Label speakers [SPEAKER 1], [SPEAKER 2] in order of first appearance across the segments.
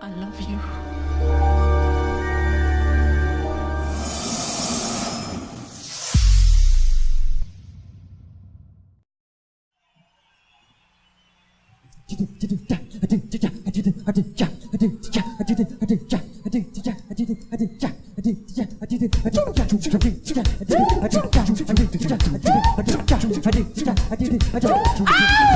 [SPEAKER 1] I love you.
[SPEAKER 2] Ah!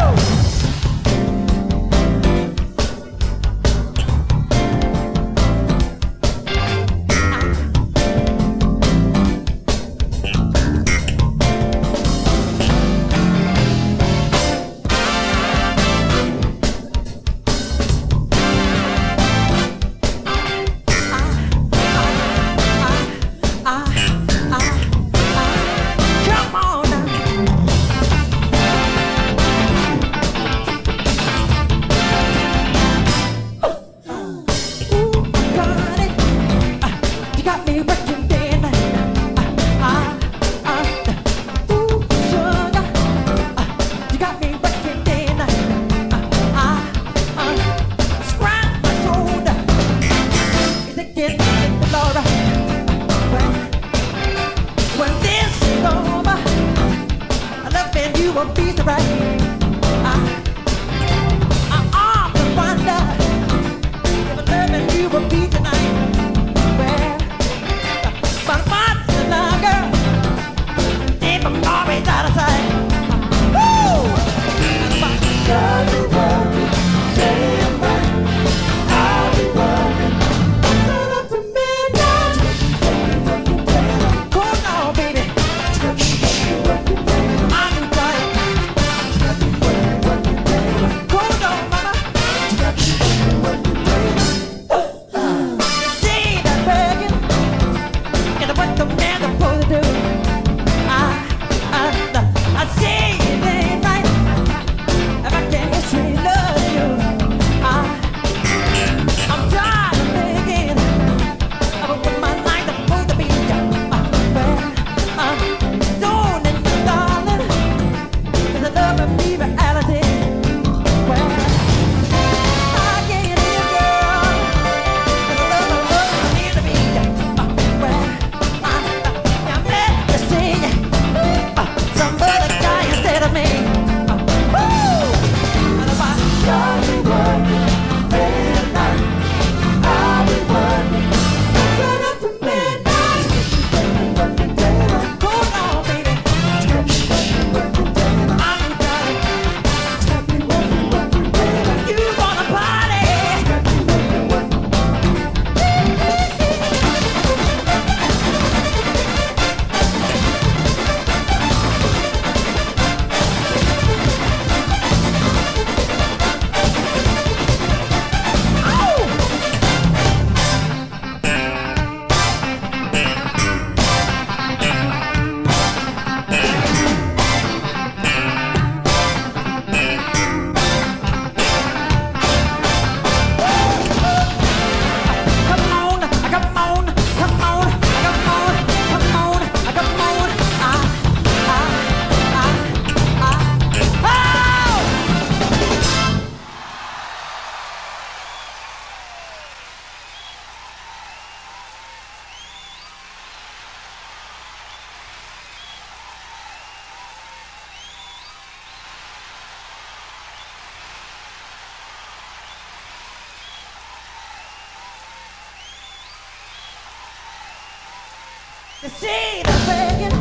[SPEAKER 2] See the begging,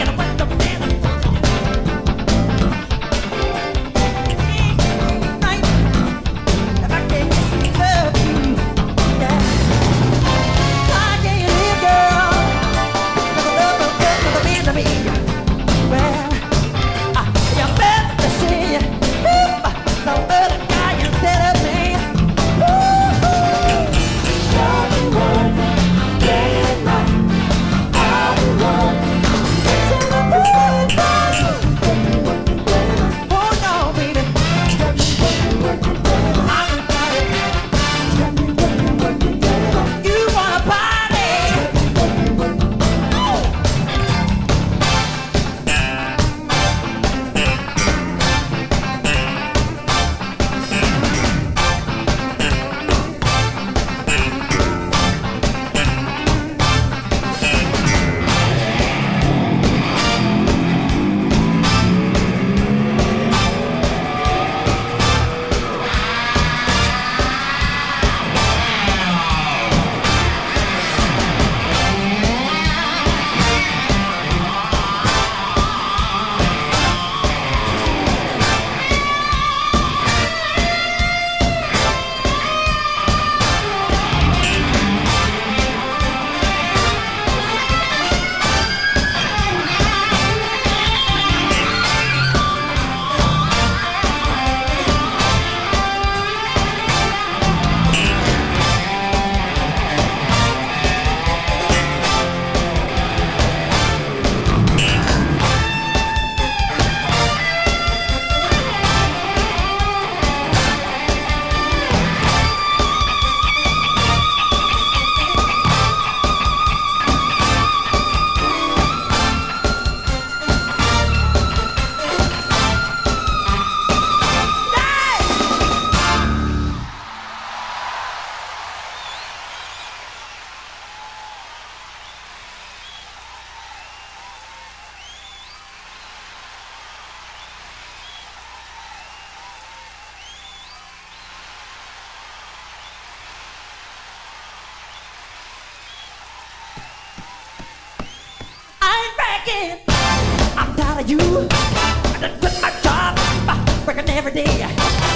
[SPEAKER 2] and when the man you. I done quit my job, uh, working every day.